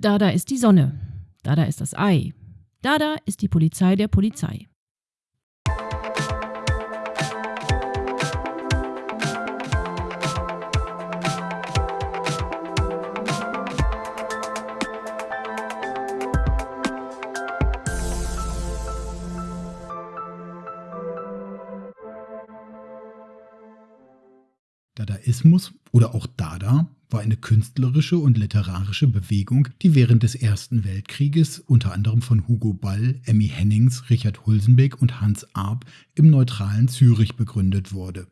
Dada ist die Sonne. Dada ist das Ei. Dada ist die Polizei der Polizei. Dadaismus oder auch Dada war eine künstlerische und literarische Bewegung, die während des Ersten Weltkrieges unter anderem von Hugo Ball, Emmy Hennings, Richard Hulsenbeck und Hans Arp im neutralen Zürich begründet wurde.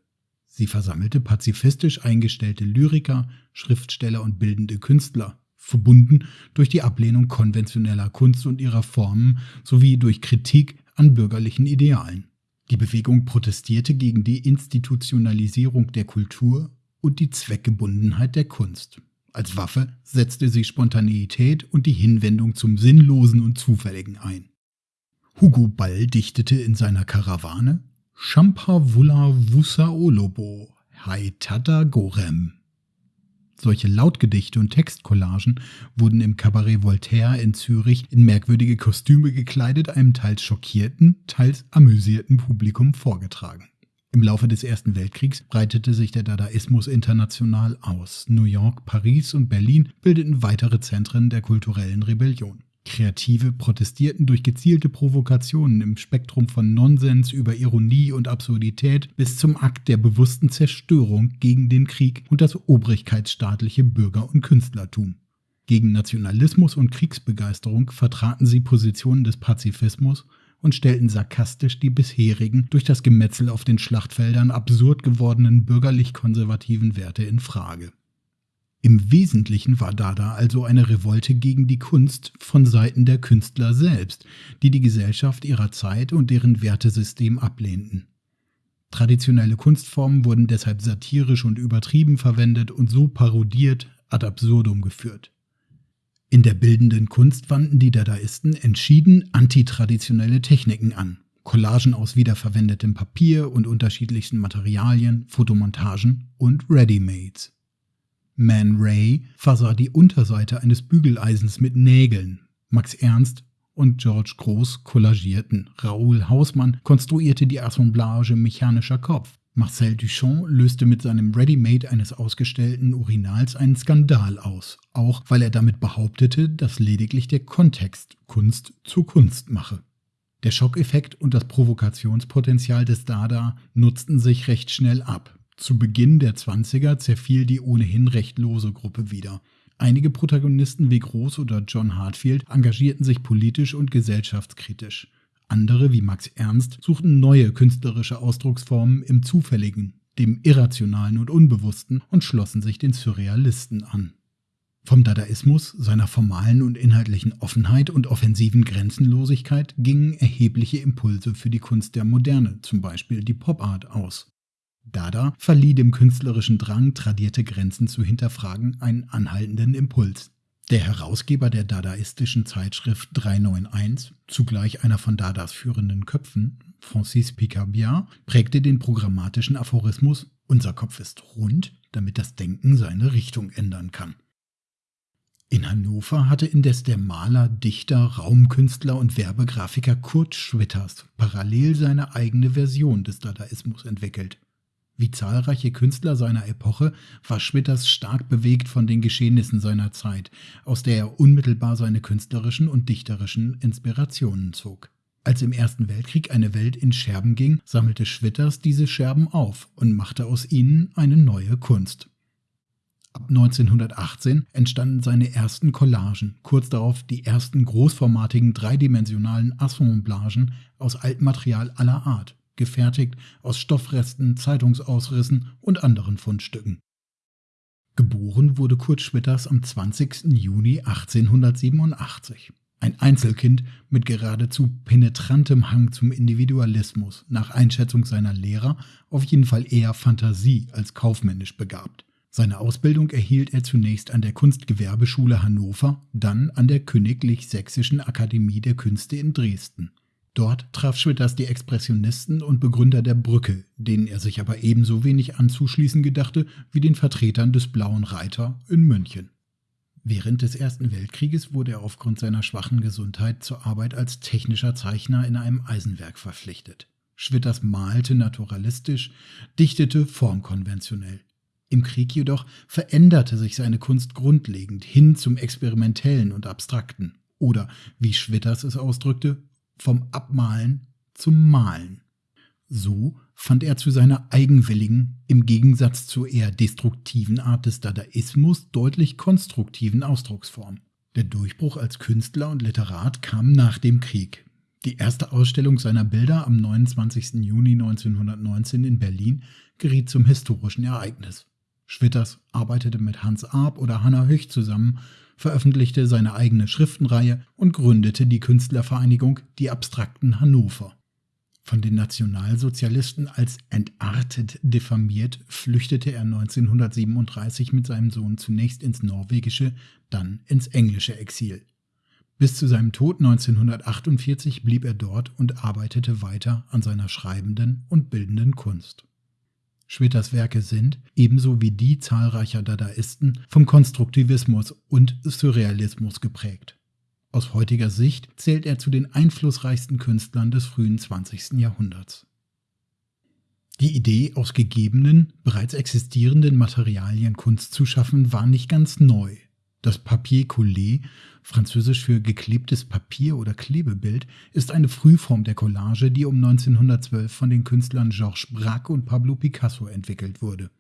Sie versammelte pazifistisch eingestellte Lyriker, Schriftsteller und bildende Künstler, verbunden durch die Ablehnung konventioneller Kunst und ihrer Formen sowie durch Kritik an bürgerlichen Idealen. Die Bewegung protestierte gegen die Institutionalisierung der Kultur und die Zweckgebundenheit der Kunst. Als Waffe setzte sie Spontaneität und die Hinwendung zum Sinnlosen und Zufälligen ein. Hugo Ball dichtete in seiner Karawane Champa vulla vusa olobo, haitata gorem. Solche Lautgedichte und Textcollagen wurden im Cabaret Voltaire in Zürich in merkwürdige Kostüme gekleidet einem teils schockierten, teils amüsierten Publikum vorgetragen. Im Laufe des Ersten Weltkriegs breitete sich der Dadaismus international aus. New York, Paris und Berlin bildeten weitere Zentren der kulturellen Rebellion. Kreative protestierten durch gezielte Provokationen im Spektrum von Nonsens über Ironie und Absurdität bis zum Akt der bewussten Zerstörung gegen den Krieg und das obrigkeitsstaatliche Bürger- und Künstlertum. Gegen Nationalismus und Kriegsbegeisterung vertraten sie Positionen des Pazifismus und stellten sarkastisch die bisherigen, durch das Gemetzel auf den Schlachtfeldern absurd gewordenen bürgerlich-konservativen Werte in Frage. Im Wesentlichen war Dada also eine Revolte gegen die Kunst von Seiten der Künstler selbst, die die Gesellschaft ihrer Zeit und deren Wertesystem ablehnten. Traditionelle Kunstformen wurden deshalb satirisch und übertrieben verwendet und so parodiert ad absurdum geführt. In der bildenden Kunst wandten die Dadaisten entschieden antitraditionelle Techniken an. Collagen aus wiederverwendetem Papier und unterschiedlichsten Materialien, Fotomontagen und Readymates. Man Ray versah die Unterseite eines Bügeleisens mit Nägeln. Max Ernst und George Groß kollagierten. Raoul Hausmann konstruierte die Assemblage mechanischer Kopf. Marcel Duchamp löste mit seinem Ready-Made eines ausgestellten Urinals einen Skandal aus, auch weil er damit behauptete, dass lediglich der Kontext Kunst zu Kunst mache. Der Schockeffekt und das Provokationspotenzial des Dada nutzten sich recht schnell ab. Zu Beginn der 20er zerfiel die ohnehin recht lose Gruppe wieder. Einige Protagonisten wie Groß oder John Hartfield engagierten sich politisch und gesellschaftskritisch. Andere wie Max Ernst suchten neue künstlerische Ausdrucksformen im Zufälligen, dem Irrationalen und Unbewussten und schlossen sich den Surrealisten an. Vom Dadaismus, seiner formalen und inhaltlichen Offenheit und offensiven Grenzenlosigkeit gingen erhebliche Impulse für die Kunst der Moderne, zum Beispiel die Popart, aus. Dada verlieh dem künstlerischen Drang, tradierte Grenzen zu hinterfragen, einen anhaltenden Impuls. Der Herausgeber der dadaistischen Zeitschrift 391, zugleich einer von Dadas führenden Köpfen, Francis Picabia, prägte den programmatischen Aphorismus Unser Kopf ist rund, damit das Denken seine Richtung ändern kann. In Hannover hatte indes der Maler, Dichter, Raumkünstler und Werbegrafiker Kurt Schwitters parallel seine eigene Version des Dadaismus entwickelt. Wie zahlreiche Künstler seiner Epoche war Schwitters stark bewegt von den Geschehnissen seiner Zeit, aus der er unmittelbar seine künstlerischen und dichterischen Inspirationen zog. Als im Ersten Weltkrieg eine Welt in Scherben ging, sammelte Schwitters diese Scherben auf und machte aus ihnen eine neue Kunst. Ab 1918 entstanden seine ersten Collagen, kurz darauf die ersten großformatigen dreidimensionalen Assemblagen aus Altmaterial aller Art gefertigt aus Stoffresten, Zeitungsausrissen und anderen Fundstücken. Geboren wurde Kurt Schwitters am 20. Juni 1887. Ein Einzelkind mit geradezu penetrantem Hang zum Individualismus, nach Einschätzung seiner Lehrer auf jeden Fall eher Fantasie als kaufmännisch begabt. Seine Ausbildung erhielt er zunächst an der Kunstgewerbeschule Hannover, dann an der Königlich Sächsischen Akademie der Künste in Dresden. Dort traf Schwitters die Expressionisten und Begründer der Brücke, denen er sich aber ebenso wenig anzuschließen gedachte wie den Vertretern des Blauen Reiter in München. Während des Ersten Weltkrieges wurde er aufgrund seiner schwachen Gesundheit zur Arbeit als technischer Zeichner in einem Eisenwerk verpflichtet. Schwitters malte naturalistisch, dichtete formkonventionell. Im Krieg jedoch veränderte sich seine Kunst grundlegend hin zum Experimentellen und Abstrakten oder, wie Schwitters es ausdrückte, vom Abmalen zum Malen. So fand er zu seiner eigenwilligen, im Gegensatz zur eher destruktiven Art des Dadaismus deutlich konstruktiven Ausdrucksform. Der Durchbruch als Künstler und Literat kam nach dem Krieg. Die erste Ausstellung seiner Bilder am 29. Juni 1919 in Berlin geriet zum historischen Ereignis. Schwitters arbeitete mit Hans Arp oder Hanna Höch zusammen, veröffentlichte seine eigene Schriftenreihe und gründete die Künstlervereinigung Die Abstrakten Hannover. Von den Nationalsozialisten als entartet diffamiert, flüchtete er 1937 mit seinem Sohn zunächst ins norwegische, dann ins englische Exil. Bis zu seinem Tod 1948 blieb er dort und arbeitete weiter an seiner schreibenden und bildenden Kunst. Schwitters Werke sind, ebenso wie die zahlreicher Dadaisten, vom Konstruktivismus und Surrealismus geprägt. Aus heutiger Sicht zählt er zu den einflussreichsten Künstlern des frühen 20. Jahrhunderts. Die Idee, aus gegebenen, bereits existierenden Materialien Kunst zu schaffen, war nicht ganz neu. Das Papier Collé, französisch für geklebtes Papier oder Klebebild, ist eine Frühform der Collage, die um 1912 von den Künstlern Georges Braque und Pablo Picasso entwickelt wurde.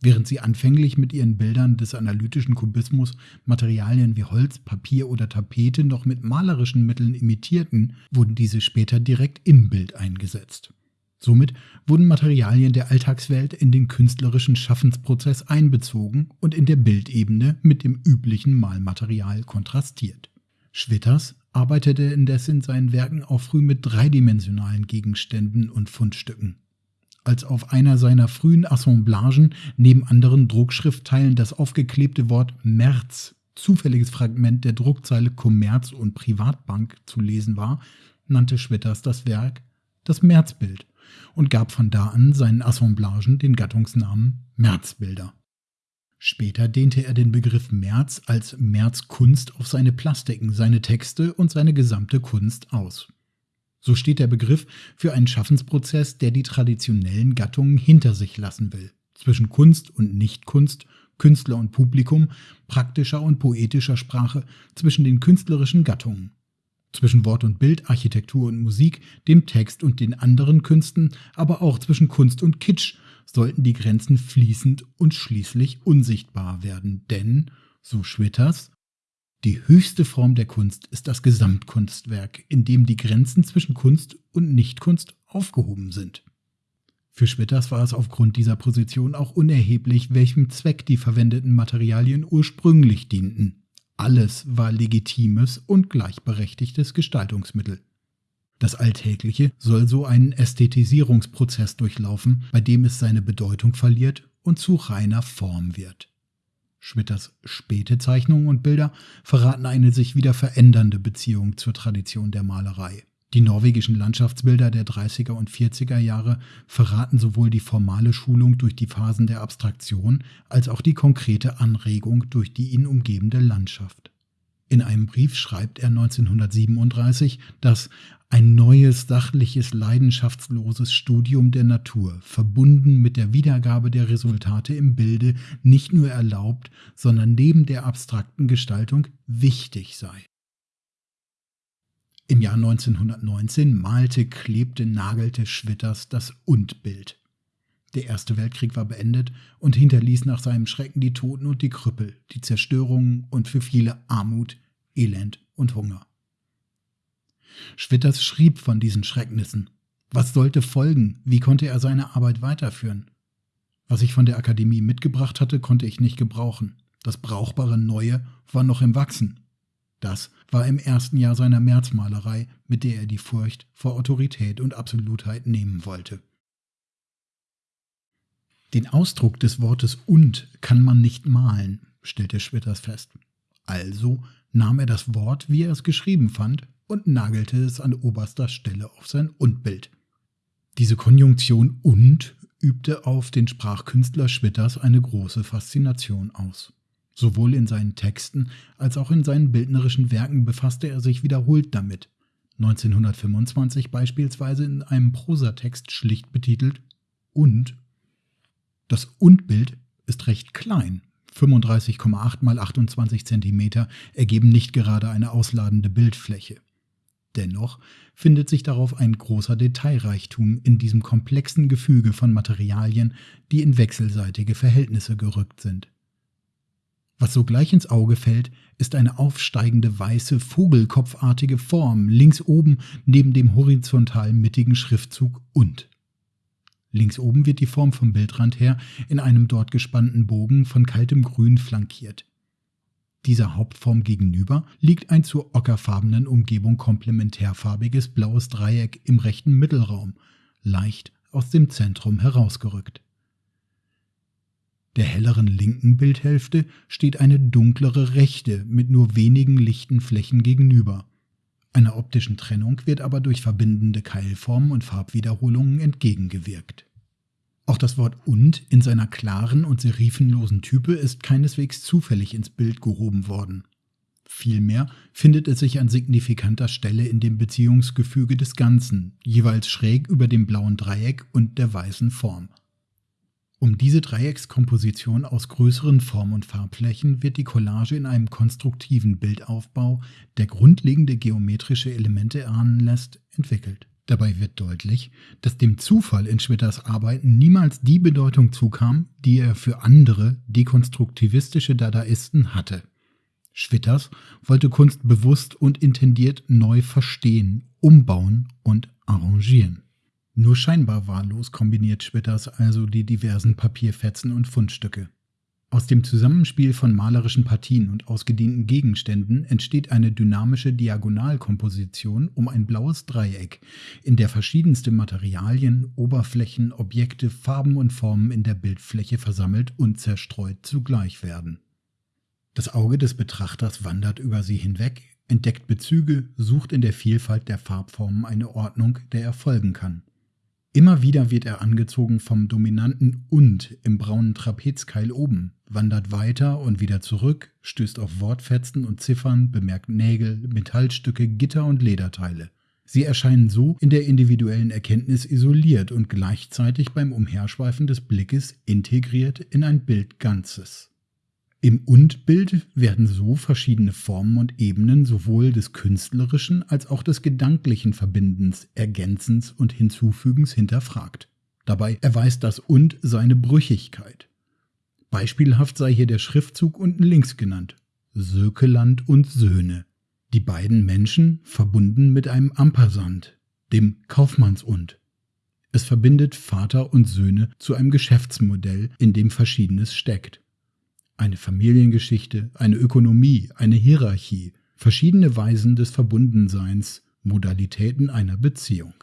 Während sie anfänglich mit ihren Bildern des analytischen Kubismus Materialien wie Holz, Papier oder Tapete noch mit malerischen Mitteln imitierten, wurden diese später direkt im Bild eingesetzt. Somit wurden Materialien der Alltagswelt in den künstlerischen Schaffensprozess einbezogen und in der Bildebene mit dem üblichen Malmaterial kontrastiert. Schwitters arbeitete indes in seinen Werken auch früh mit dreidimensionalen Gegenständen und Fundstücken. Als auf einer seiner frühen Assemblagen neben anderen Druckschriftteilen das aufgeklebte Wort März, zufälliges Fragment der Druckzeile Kommerz und Privatbank, zu lesen war, nannte Schwitters das Werk das Märzbild und gab von da an seinen Assemblagen den Gattungsnamen Märzbilder. Später dehnte er den Begriff März als Märzkunst auf seine Plastiken, seine Texte und seine gesamte Kunst aus. So steht der Begriff für einen Schaffensprozess, der die traditionellen Gattungen hinter sich lassen will. Zwischen Kunst und Nichtkunst, Künstler und Publikum, praktischer und poetischer Sprache, zwischen den künstlerischen Gattungen zwischen Wort und Bild, Architektur und Musik, dem Text und den anderen Künsten, aber auch zwischen Kunst und Kitsch sollten die Grenzen fließend und schließlich unsichtbar werden. Denn, so Schwitters, die höchste Form der Kunst ist das Gesamtkunstwerk, in dem die Grenzen zwischen Kunst und Nichtkunst aufgehoben sind. Für Schwitters war es aufgrund dieser Position auch unerheblich, welchem Zweck die verwendeten Materialien ursprünglich dienten. Alles war legitimes und gleichberechtigtes Gestaltungsmittel. Das Alltägliche soll so einen Ästhetisierungsprozess durchlaufen, bei dem es seine Bedeutung verliert und zu reiner Form wird. Schwitters späte Zeichnungen und Bilder verraten eine sich wieder verändernde Beziehung zur Tradition der Malerei. Die norwegischen Landschaftsbilder der 30er und 40er Jahre verraten sowohl die formale Schulung durch die Phasen der Abstraktion als auch die konkrete Anregung durch die ihn umgebende Landschaft. In einem Brief schreibt er 1937, dass ein neues, sachliches, leidenschaftsloses Studium der Natur, verbunden mit der Wiedergabe der Resultate im Bilde, nicht nur erlaubt, sondern neben der abstrakten Gestaltung wichtig sei. Im Jahr 1919 malte, klebte, nagelte Schwitters das Und-Bild. Der Erste Weltkrieg war beendet und hinterließ nach seinem Schrecken die Toten und die Krüppel, die Zerstörungen und für viele Armut, Elend und Hunger. Schwitters schrieb von diesen Schrecknissen. Was sollte folgen? Wie konnte er seine Arbeit weiterführen? Was ich von der Akademie mitgebracht hatte, konnte ich nicht gebrauchen. Das brauchbare Neue war noch im Wachsen. Das war im ersten Jahr seiner Märzmalerei, mit der er die Furcht vor Autorität und Absolutheit nehmen wollte. Den Ausdruck des Wortes und kann man nicht malen, stellte Schwitters fest. Also nahm er das Wort, wie er es geschrieben fand, und nagelte es an oberster Stelle auf sein Und-Bild. Diese Konjunktion und übte auf den Sprachkünstler Schwitters eine große Faszination aus. Sowohl in seinen Texten als auch in seinen bildnerischen Werken befasste er sich wiederholt damit. 1925 beispielsweise in einem Prosatext schlicht betitelt Und. Das Und-Bild ist recht klein. 35,8 mal 28 cm ergeben nicht gerade eine ausladende Bildfläche. Dennoch findet sich darauf ein großer Detailreichtum in diesem komplexen Gefüge von Materialien, die in wechselseitige Verhältnisse gerückt sind. Was sogleich ins Auge fällt, ist eine aufsteigende weiße vogelkopfartige Form links oben neben dem horizontal mittigen Schriftzug und. Links oben wird die Form vom Bildrand her in einem dort gespannten Bogen von kaltem Grün flankiert. Dieser Hauptform gegenüber liegt ein zur ockerfarbenen Umgebung komplementärfarbiges blaues Dreieck im rechten Mittelraum, leicht aus dem Zentrum herausgerückt. Der helleren linken Bildhälfte steht eine dunklere rechte mit nur wenigen lichten Flächen gegenüber. Einer optischen Trennung wird aber durch verbindende Keilformen und Farbwiederholungen entgegengewirkt. Auch das Wort und in seiner klaren und serifenlosen Type ist keineswegs zufällig ins Bild gehoben worden. Vielmehr findet es sich an signifikanter Stelle in dem Beziehungsgefüge des Ganzen, jeweils schräg über dem blauen Dreieck und der weißen Form. Um diese Dreieckskomposition aus größeren Form- und Farbflächen wird die Collage in einem konstruktiven Bildaufbau, der grundlegende geometrische Elemente erahnen lässt, entwickelt. Dabei wird deutlich, dass dem Zufall in Schwitters Arbeiten niemals die Bedeutung zukam, die er für andere dekonstruktivistische Dadaisten hatte. Schwitters wollte Kunst bewusst und intendiert neu verstehen, umbauen und arrangieren. Nur scheinbar wahllos kombiniert Schwitters also die diversen Papierfetzen und Fundstücke. Aus dem Zusammenspiel von malerischen Partien und ausgedehnten Gegenständen entsteht eine dynamische Diagonalkomposition um ein blaues Dreieck, in der verschiedenste Materialien, Oberflächen, Objekte, Farben und Formen in der Bildfläche versammelt und zerstreut zugleich werden. Das Auge des Betrachters wandert über sie hinweg, entdeckt Bezüge, sucht in der Vielfalt der Farbformen eine Ordnung, der er folgen kann. Immer wieder wird er angezogen vom dominanten Und im braunen Trapezkeil oben, wandert weiter und wieder zurück, stößt auf Wortfetzen und Ziffern, bemerkt Nägel, Metallstücke, Gitter und Lederteile. Sie erscheinen so in der individuellen Erkenntnis isoliert und gleichzeitig beim Umherschweifen des Blickes integriert in ein Bild Ganzes. Im Und-Bild werden so verschiedene Formen und Ebenen sowohl des künstlerischen als auch des gedanklichen Verbindens, Ergänzens und Hinzufügens hinterfragt. Dabei erweist das Und seine Brüchigkeit. Beispielhaft sei hier der Schriftzug unten links genannt. Sökeland und Söhne. Die beiden Menschen verbunden mit einem Ampersand, dem Kaufmannsund. Es verbindet Vater und Söhne zu einem Geschäftsmodell, in dem Verschiedenes steckt eine Familiengeschichte, eine Ökonomie, eine Hierarchie, verschiedene Weisen des Verbundenseins, Modalitäten einer Beziehung.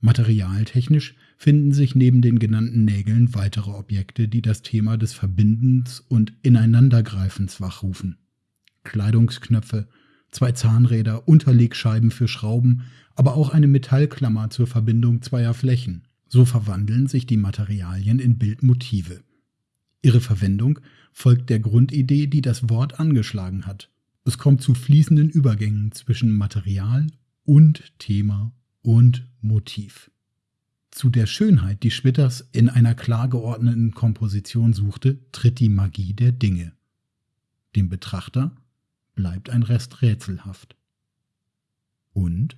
Materialtechnisch finden sich neben den genannten Nägeln weitere Objekte, die das Thema des Verbindens und Ineinandergreifens wachrufen. Kleidungsknöpfe, zwei Zahnräder, Unterlegscheiben für Schrauben, aber auch eine Metallklammer zur Verbindung zweier Flächen. So verwandeln sich die Materialien in Bildmotive. Ihre Verwendung folgt der Grundidee, die das Wort angeschlagen hat. Es kommt zu fließenden Übergängen zwischen Material und Thema und Motiv. Zu der Schönheit, die Schwitters in einer klar geordneten Komposition suchte, tritt die Magie der Dinge. Dem Betrachter bleibt ein Rest rätselhaft. Und